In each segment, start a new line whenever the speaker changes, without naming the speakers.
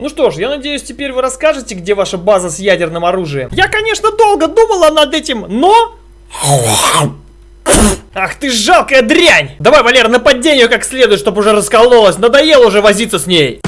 Ну что ж, я надеюсь, теперь вы расскажете, где ваша база с ядерным оружием. Я, конечно, долго думала над этим, но... Ах ты жалкая дрянь! Давай, Валера, нападение как следует, чтобы уже раскололась. Надоело уже возиться с ней.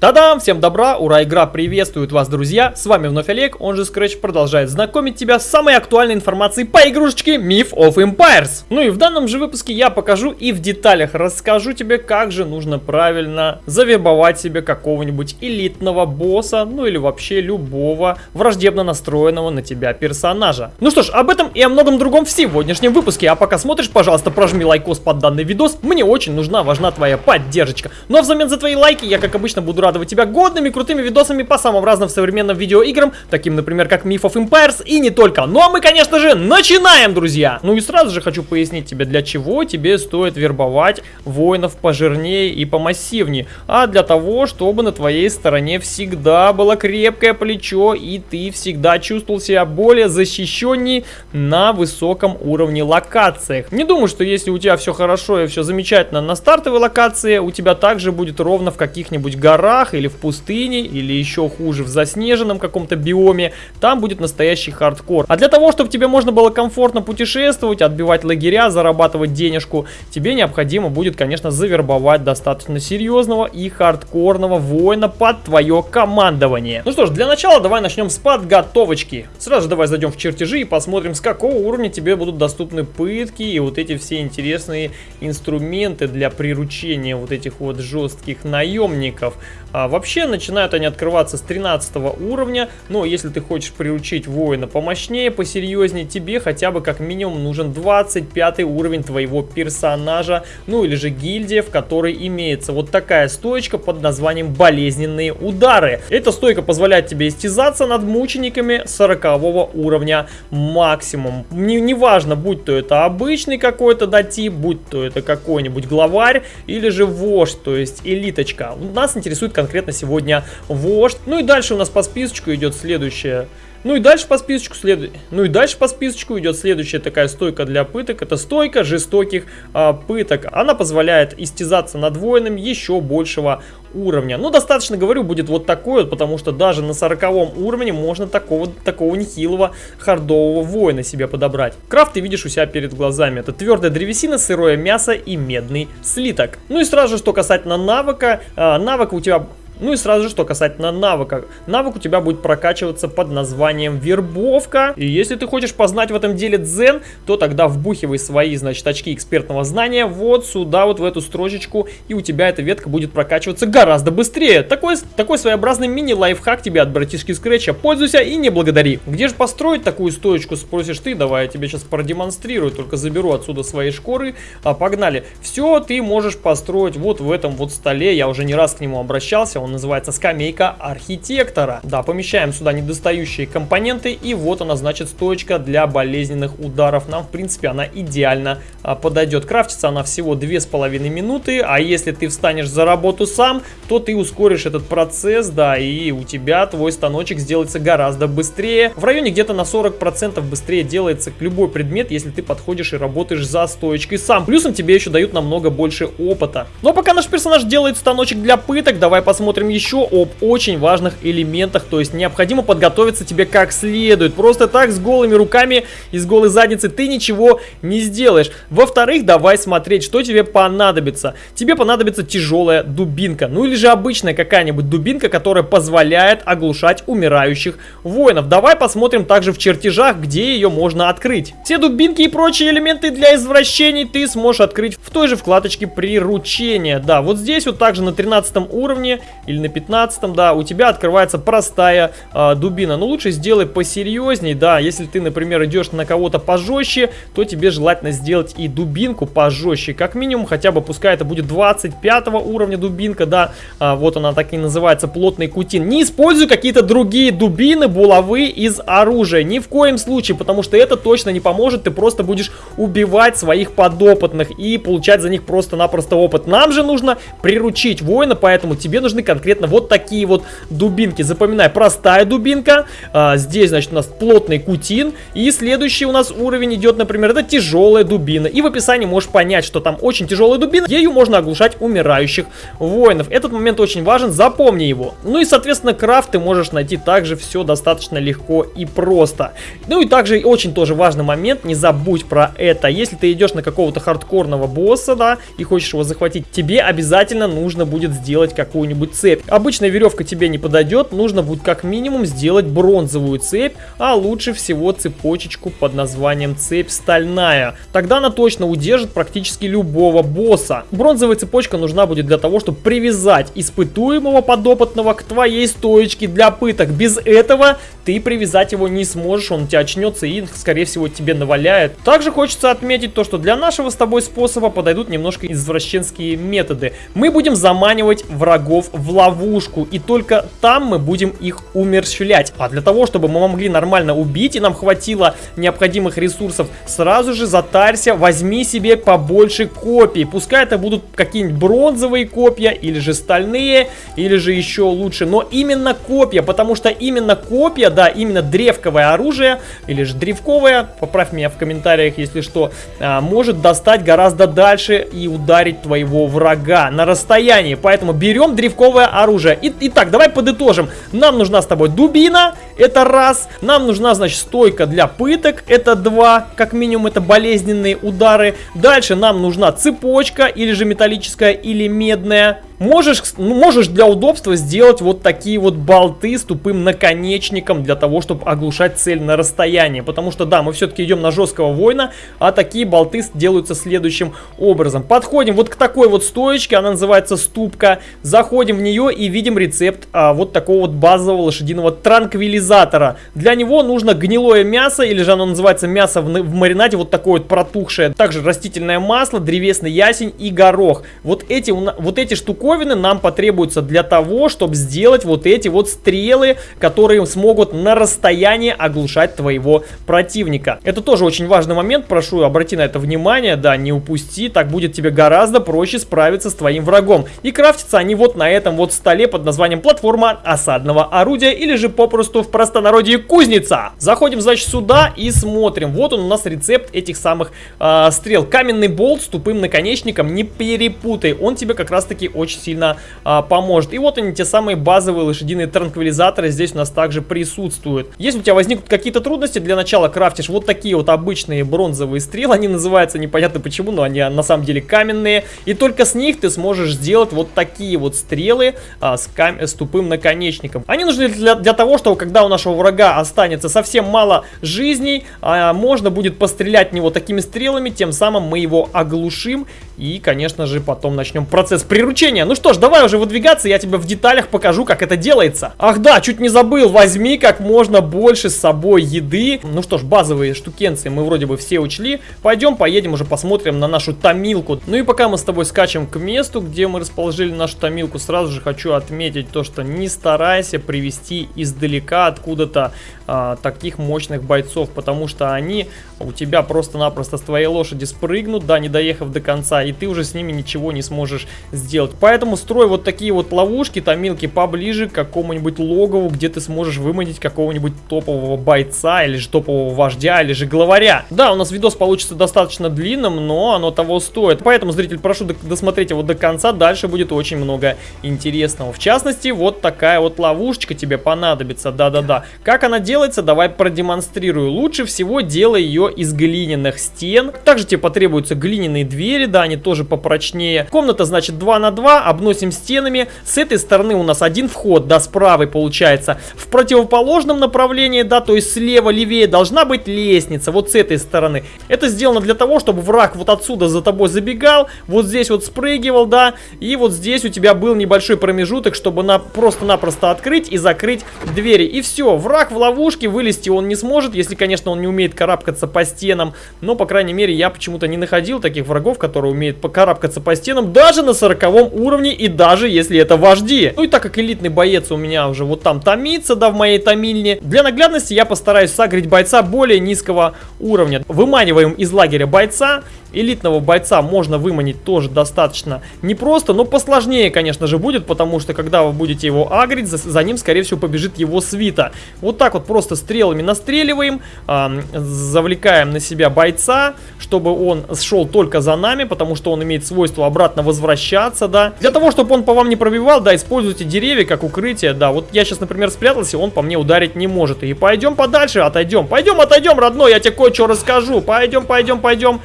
Та-дам! Всем добра! Ура! Игра приветствует вас, друзья! С вами вновь Олег, он же Scratch продолжает знакомить тебя с самой актуальной информацией по игрушечке Myth of Empires. Ну и в данном же выпуске я покажу и в деталях расскажу тебе, как же нужно правильно завербовать себе какого-нибудь элитного босса, ну или вообще любого враждебно настроенного на тебя персонажа. Ну что ж, об этом и о многом другом в сегодняшнем выпуске. А пока смотришь, пожалуйста, прожми лайкос под данный видос. Мне очень нужна, важна твоя поддержка. Ну а взамен за твои лайки я, как обычно, буду радовать тебя годными крутыми видосами по самым разным современным видеоиграм, таким, например, как Myth of Empires и не только. Ну а мы, конечно же, начинаем, друзья! Ну и сразу же хочу пояснить тебе, для чего тебе стоит вербовать воинов пожирнее и помассивнее. А для того, чтобы на твоей стороне всегда было крепкое плечо и ты всегда чувствовал себя более защищенней на высоком уровне локациях. Не думаю, что если у тебя все хорошо и все замечательно на стартовой локации, у тебя также будет ровно в каких-нибудь горах, горах или в пустыне, или еще хуже в заснеженном каком-то биоме, там будет настоящий хардкор. А для того, чтобы тебе можно было комфортно путешествовать, отбивать лагеря, зарабатывать денежку, тебе необходимо будет, конечно, завербовать достаточно серьезного и хардкорного воина под твое командование. Ну что ж, для начала давай начнем с подготовочки. Сразу же давай зайдем в чертежи и посмотрим, с какого уровня тебе будут доступны пытки и вот эти все интересные инструменты для приручения вот этих вот жестких наемников. А, вообще начинают они открываться с 13 уровня, но если ты хочешь приручить воина помощнее, посерьезнее, тебе хотя бы как минимум нужен 25 уровень твоего персонажа, ну или же гильдия, в которой имеется вот такая стоечка под названием болезненные удары. Эта стойка позволяет тебе истязаться над мучениками 40 уровня максимум. Не, неважно, будь то это обычный какой-то датип, будь то это какой-нибудь главарь или же вождь, то есть элиточка. Нас интересует конкретно сегодня вождь. Ну и дальше у нас по списочку идет следующее ну и дальше по списочку след... ну и дальше по списочку идет следующая такая стойка для пыток. Это стойка жестоких а, пыток. Она позволяет истязаться над воином еще большего уровня. Ну, достаточно, говорю, будет вот такой вот, потому что даже на 40 уровне можно такого, такого нехилого хардового воина себе подобрать. Крафт ты видишь у себя перед глазами. Это твердая древесина, сырое мясо и медный слиток. Ну и сразу же, что касательно навыка. А, навык у тебя ну и сразу же, что касательно навыка. Навык у тебя будет прокачиваться под названием вербовка. И если ты хочешь познать в этом деле дзен, то тогда вбухивай свои, значит, очки экспертного знания вот сюда, вот в эту строчечку, и у тебя эта ветка будет прокачиваться гораздо быстрее. Такой, такой своеобразный мини-лайфхак тебе от братишки Скретча. Пользуйся и не благодари. Где же построить такую стоечку, спросишь ты? Давай я тебе сейчас продемонстрирую, только заберу отсюда свои шкуры. А, погнали. Все ты можешь построить вот в этом вот столе. Я уже не раз к нему обращался, он он называется скамейка архитектора. Да, помещаем сюда недостающие компоненты, и вот она, значит, стоечка для болезненных ударов. Нам, в принципе, она идеально а, подойдет. Крафтится она всего 2,5 минуты, а если ты встанешь за работу сам, то ты ускоришь этот процесс, да, и у тебя твой станочек сделается гораздо быстрее. В районе где-то на 40% быстрее делается любой предмет, если ты подходишь и работаешь за стоечкой сам. Плюсом тебе еще дают намного больше опыта. Но пока наш персонаж делает станочек для пыток, давай посмотрим посмотрим еще об очень важных элементах, то есть необходимо подготовиться тебе как следует. Просто так с голыми руками и с голой задницей ты ничего не сделаешь. Во-вторых, давай смотреть, что тебе понадобится. Тебе понадобится тяжелая дубинка, ну или же обычная какая-нибудь дубинка, которая позволяет оглушать умирающих воинов. Давай посмотрим также в чертежах, где ее можно открыть. Все дубинки и прочие элементы для извращений ты сможешь открыть в той же вкладочке приручения. Да, вот здесь вот также на 13 уровне или на 15 да, у тебя открывается простая э, дубина. Но лучше сделай посерьезней, да, если ты, например, идешь на кого-то пожестче, то тебе желательно сделать и дубинку пожестче. Как минимум, хотя бы пускай это будет 25 уровня дубинка, да, а, вот она так и называется, плотный кутин. Не используй какие-то другие дубины, булавы из оружия, ни в коем случае, потому что это точно не поможет, ты просто будешь убивать своих подопытных и получать за них просто-напросто опыт. Нам же нужно приручить воина, поэтому тебе нужны конкретные конкретно вот такие вот дубинки. Запоминай, простая дубинка, а, здесь, значит, у нас плотный кутин, и следующий у нас уровень идет, например, это тяжелая дубина. И в описании можешь понять, что там очень тяжелая дубина, ею можно оглушать умирающих воинов. Этот момент очень важен, запомни его. Ну и, соответственно, крафт ты можешь найти также все достаточно легко и просто. Ну и также очень тоже важный момент, не забудь про это. Если ты идешь на какого-то хардкорного босса, да, и хочешь его захватить, тебе обязательно нужно будет сделать какую-нибудь цепь. Обычная веревка тебе не подойдет, нужно будет как минимум сделать бронзовую цепь, а лучше всего цепочечку под названием цепь стальная. Тогда она точно удержит практически любого босса. Бронзовая цепочка нужна будет для того, чтобы привязать испытуемого подопытного к твоей стоечке для пыток. Без этого ты привязать его не сможешь, он у тебя очнется и, скорее всего, тебе наваляет. Также хочется отметить то, что для нашего с тобой способа подойдут немножко извращенские методы. Мы будем заманивать врагов в ловушку, и только там мы будем их умерщвлять. А для того, чтобы мы могли нормально убить, и нам хватило необходимых ресурсов, сразу же затарься, возьми себе побольше копий. Пускай это будут какие-нибудь бронзовые копья, или же стальные, или же еще лучше. Но именно копья, потому что именно копья да, именно древковое оружие, или же древковое, поправь меня в комментариях, если что, а, может достать гораздо дальше и ударить твоего врага на расстоянии. Поэтому берем древковое оружие. И, итак, давай подытожим. Нам нужна с тобой дубина, это раз. Нам нужна, значит, стойка для пыток, это два. Как минимум, это болезненные удары. Дальше нам нужна цепочка, или же металлическая, или медная. Можешь, ну, можешь для удобства сделать вот такие вот болты с тупым наконечником для того, чтобы оглушать цель на расстоянии. Потому что, да, мы все-таки идем на жесткого воина, а такие болты делаются следующим образом. Подходим вот к такой вот стоечке, она называется ступка. Заходим в нее и видим рецепт а, вот такого вот базового лошадиного транквилизатора. Для него нужно гнилое мясо, или же оно называется мясо в, в маринаде, вот такое вот протухшее. Также растительное масло, древесный ясень и горох. Вот эти, вот эти штуковины штуковины нам потребуются для того, чтобы сделать вот эти вот стрелы, которые смогут на расстоянии оглушать твоего противника. Это тоже очень важный момент, прошу обрати на это внимание, да, не упусти, так будет тебе гораздо проще справиться с твоим врагом. И крафтятся они вот на этом вот столе под названием платформа осадного орудия или же попросту в простонародье кузница. Заходим, значит, сюда и смотрим. Вот он у нас рецепт этих самых э, стрел. Каменный болт с тупым наконечником, не перепутай, он тебе как раз таки очень очень сильно а, поможет. И вот они, те самые базовые лошадиные транквилизаторы здесь у нас также присутствуют. Если у тебя возникнут какие-то трудности, для начала крафтишь вот такие вот обычные бронзовые стрелы. Они называются непонятно почему, но они на самом деле каменные. И только с них ты сможешь сделать вот такие вот стрелы а, с, кам с тупым наконечником. Они нужны для, для того, чтобы когда у нашего врага останется совсем мало жизней, а, можно будет пострелять в него такими стрелами, тем самым мы его оглушим. И, конечно же, потом начнем процесс приручения. Ну что ж, давай уже выдвигаться, я тебе в деталях покажу, как это делается. Ах да, чуть не забыл, возьми как можно больше с собой еды. Ну что ж, базовые штукенции мы вроде бы все учли. Пойдем, поедем уже посмотрим на нашу томилку. Ну и пока мы с тобой скачем к месту, где мы расположили нашу томилку, сразу же хочу отметить то, что не старайся привести издалека откуда-то а, таких мощных бойцов, потому что они у тебя просто-напросто с твоей лошади спрыгнут, да, не доехав до конца, и ты уже с ними ничего не сможешь сделать. Поэтому строй вот такие вот ловушки, томилки поближе к какому-нибудь логову, где ты сможешь выманить какого-нибудь топового бойца, или же топового вождя, или же главаря. Да, у нас видос получится достаточно длинным, но оно того стоит. Поэтому, зритель, прошу досмотреть его до конца, дальше будет очень много интересного. В частности, вот такая вот ловушечка тебе понадобится, да-да-да. Как она делается, давай продемонстрирую. Лучше всего делай ее из глиняных стен. Также тебе потребуются глиняные двери, да, они тоже попрочнее. Комната, значит, 2 на 2, обносим стенами. С этой стороны у нас один вход, да, с правой получается. В противоположном направлении, да, то есть слева, левее должна быть лестница, вот с этой стороны. Это сделано для того, чтобы враг вот отсюда за тобой забегал, вот здесь вот спрыгивал, да, и вот здесь у тебя был небольшой промежуток, чтобы на просто-напросто открыть и закрыть двери. И все, враг в ловушке, вылезти он не сможет, если, конечно, он не умеет карабкаться по стенам. Но, по крайней мере, я почему-то не находил таких врагов, которые умеют умеет покарабкаться по стенам даже на 40 уровне и даже если это вожди. Ну и так как элитный боец у меня уже вот там томится, да, в моей томильне, для наглядности я постараюсь сагрить бойца более низкого уровня. Выманиваем из лагеря бойца, элитного бойца можно выманить тоже достаточно непросто, но посложнее, конечно же, будет, потому что когда вы будете его агрить, за, за ним, скорее всего, побежит его свита. Вот так вот просто стрелами настреливаем, э, завлекаем на себя бойца, чтобы он шел только за нами, потому что он имеет свойство обратно возвращаться, да. Для того, чтобы он по вам не пробивал, да, используйте деревья как укрытие, да. Вот я сейчас, например, спрятался, он по мне ударить не может. И пойдем подальше, отойдем. Пойдем, отойдем, родной, я тебе кое-что расскажу. Пойдем, пойдем, пойдем.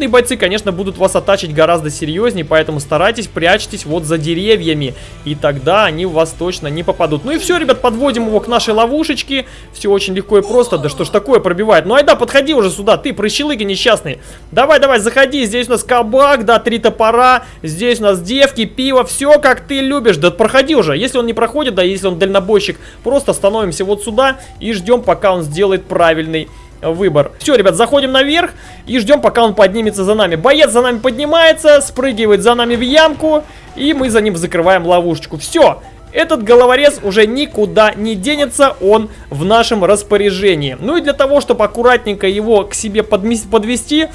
Элитные бойцы, конечно, будут вас оттачить гораздо серьезнее, поэтому старайтесь, прячьтесь вот за деревьями, и тогда они в вас точно не попадут. Ну и все, ребят, подводим его к нашей ловушечке. Все очень легко и просто. Да что ж такое пробивает? Ну айда, подходи уже сюда, ты, прыщелыги несчастный. Давай, давай, заходи, здесь у нас кабак, да, три топора, здесь у нас девки, пиво, все как ты любишь. Да проходи уже, если он не проходит, да, если он дальнобойщик, просто становимся вот сюда и ждем, пока он сделает правильный выбор. Все, ребят, заходим наверх и ждем, пока он поднимется за нами. Боец за нами поднимается, спрыгивает за нами в ямку, и мы за ним закрываем ловушечку. Все, этот головорез уже никуда не денется, он в нашем распоряжении. Ну и для того, чтобы аккуратненько его к себе подвести,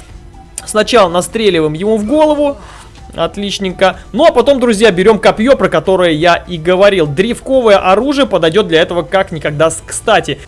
сначала настреливаем ему в голову, Отличненько. Ну а потом, друзья, берем копье, про которое я и говорил. Древковое оружие подойдет для этого как никогда кстати.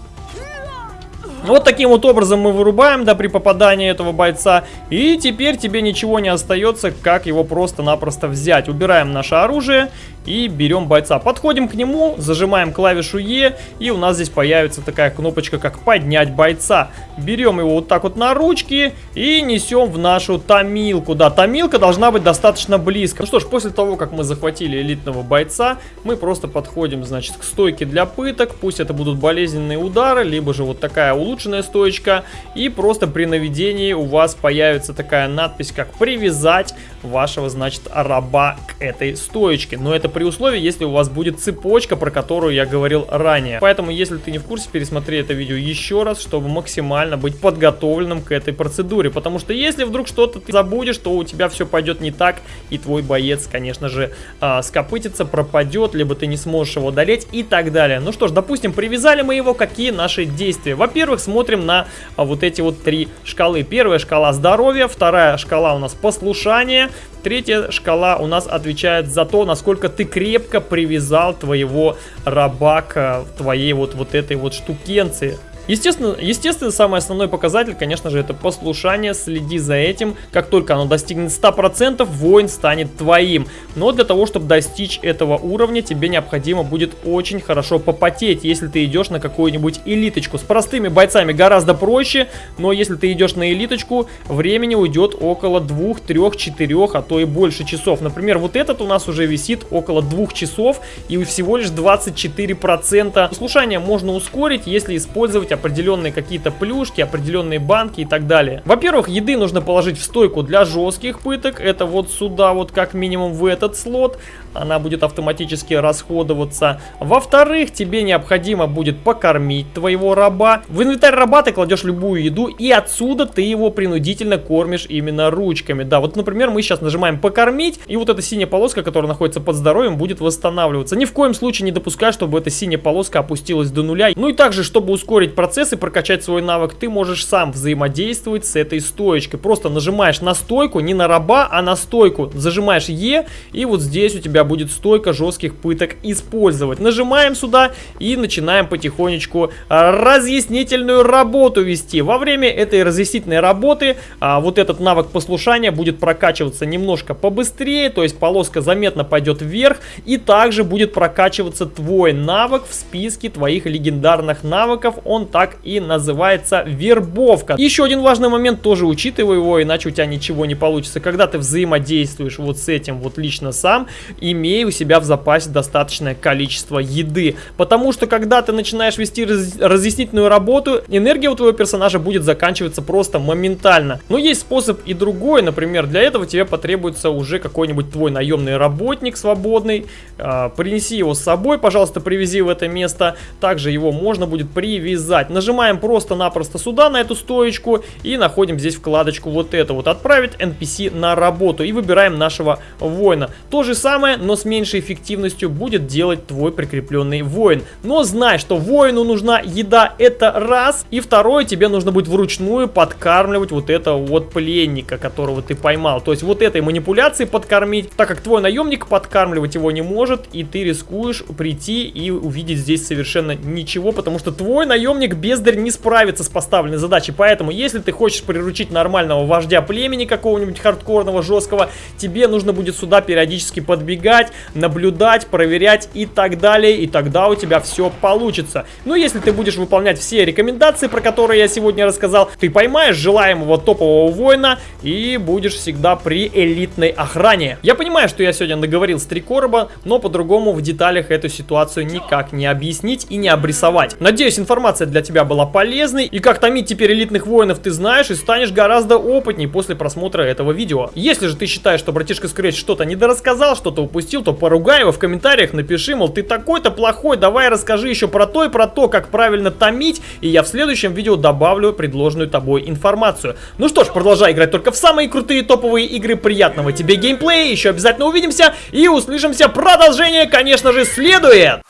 Вот таким вот образом мы вырубаем, да, при попадании этого бойца. И теперь тебе ничего не остается, как его просто-напросто взять. Убираем наше оружие и берем бойца. Подходим к нему, зажимаем клавишу Е, и у нас здесь появится такая кнопочка, как поднять бойца. Берем его вот так вот на ручки и несем в нашу томилку. Да, томилка должна быть достаточно близко. Ну что ж, после того, как мы захватили элитного бойца, мы просто подходим, значит, к стойке для пыток. Пусть это будут болезненные удары, либо же вот такая улучшенная стоечка. И просто при наведении у вас появится такая надпись, как «Привязать вашего, значит, раба к этой стоечке». Но это при условии, если у вас будет цепочка, про которую я говорил ранее. Поэтому, если ты не в курсе, пересмотри это видео еще раз, чтобы максимально быть подготовленным к этой процедуре. Потому что если вдруг что-то ты забудешь, то у тебя все пойдет не так, и твой боец, конечно же, э, скопытится, пропадет, либо ты не сможешь его одолеть и так далее. Ну что ж, допустим, привязали мы его, какие наши действия? Во-первых, смотрим на а, вот эти вот три шкалы. Первая шкала здоровья, вторая шкала у нас послушание, Третья шкала у нас отвечает за то, насколько ты крепко привязал твоего раба к твоей вот, вот этой вот штукенции. Естественно, естественно, самый основной показатель, конечно же, это послушание. Следи за этим. Как только оно достигнет 100%, воин станет твоим. Но для того, чтобы достичь этого уровня, тебе необходимо будет очень хорошо попотеть, если ты идешь на какую-нибудь элиточку. С простыми бойцами гораздо проще, но если ты идешь на элиточку, времени уйдет около 2, 3, 4, а то и больше часов. Например, вот этот у нас уже висит около 2 часов и всего лишь 24%. Послушание можно ускорить, если использовать определенные какие-то плюшки, определенные банки и так далее. Во-первых, еды нужно положить в стойку для жестких пыток. Это вот сюда, вот как минимум в этот слот. Она будет автоматически расходоваться. Во-вторых, тебе необходимо будет покормить твоего раба. В инвентарь раба ты кладешь любую еду, и отсюда ты его принудительно кормишь именно ручками. Да, вот, например, мы сейчас нажимаем покормить, и вот эта синяя полоска, которая находится под здоровьем, будет восстанавливаться. Ни в коем случае не допускай, чтобы эта синяя полоска опустилась до нуля. Ну и также, чтобы ускорить процесс, процесс и прокачать свой навык, ты можешь сам взаимодействовать с этой стоечкой. Просто нажимаешь на стойку, не на раба, а на стойку. Зажимаешь Е, и вот здесь у тебя будет стойка жестких пыток использовать. Нажимаем сюда и начинаем потихонечку а, разъяснительную работу вести. Во время этой разъяснительной работы а, вот этот навык послушания будет прокачиваться немножко побыстрее, то есть полоска заметно пойдет вверх, и также будет прокачиваться твой навык в списке твоих легендарных навыков. Он так и называется вербовка. Еще один важный момент, тоже учитывай его, иначе у тебя ничего не получится. Когда ты взаимодействуешь вот с этим вот лично сам, имей у себя в запасе достаточное количество еды. Потому что когда ты начинаешь вести раз разъяснительную работу, энергия у твоего персонажа будет заканчиваться просто моментально. Но есть способ и другой, например, для этого тебе потребуется уже какой-нибудь твой наемный работник свободный. Э, принеси его с собой, пожалуйста, привези в это место. Также его можно будет привязать написать. Нажимаем просто-напросто сюда, на эту стоечку, и находим здесь вкладочку вот эту вот, отправить NPC на работу, и выбираем нашего воина. То же самое, но с меньшей эффективностью будет делать твой прикрепленный воин. Но знай, что воину нужна еда, это раз, и второе, тебе нужно будет вручную подкармливать вот этого вот пленника, которого ты поймал. То есть вот этой манипуляции подкормить, так как твой наемник подкармливать его не может, и ты рискуешь прийти и увидеть здесь совершенно ничего, потому что твой наемник бездарь не справится с поставленной задачей. Поэтому, если ты хочешь приручить нормального вождя племени какого-нибудь хардкорного, жесткого, тебе нужно будет сюда периодически подбегать, наблюдать, проверять и так далее, и тогда у тебя все получится. Но если ты будешь выполнять все рекомендации, про которые я сегодня рассказал, ты поймаешь желаемого топового воина и будешь всегда при элитной охране. Я понимаю, что я сегодня наговорил с три короба, но по-другому в деталях эту ситуацию никак не объяснить и не обрисовать. Надеюсь, информация для тебя была полезной, и как томить теперь элитных воинов ты знаешь и станешь гораздо опытней после просмотра этого видео. Если же ты считаешь, что братишка Scratch что-то недорассказал, что-то упустил, то поругай его в комментариях, напиши, мол, ты такой-то плохой, давай расскажи еще про то и про то, как правильно томить, и я в следующем видео добавлю предложенную тобой информацию. Ну что ж, продолжай играть только в самые крутые топовые игры, приятного тебе геймплея, еще обязательно увидимся и услышимся, продолжение, конечно же, следует!